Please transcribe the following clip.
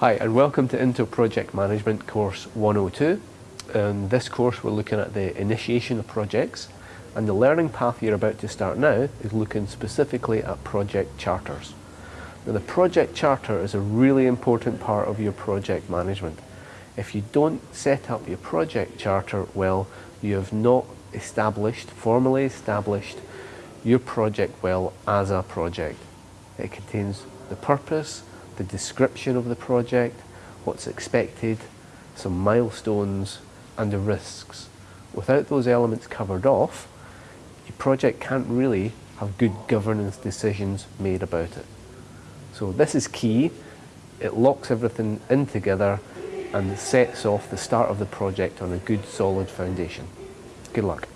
Hi and welcome to Intel Project Management course 102. In this course we're looking at the initiation of projects and the learning path you're about to start now is looking specifically at project charters. Now the project charter is a really important part of your project management. If you don't set up your project charter well, you have not established, formally established, your project well as a project. It contains the purpose, the description of the project, what's expected, some milestones and the risks. Without those elements covered off, your project can't really have good governance decisions made about it. So this is key. It locks everything in together and sets off the start of the project on a good solid foundation. Good luck.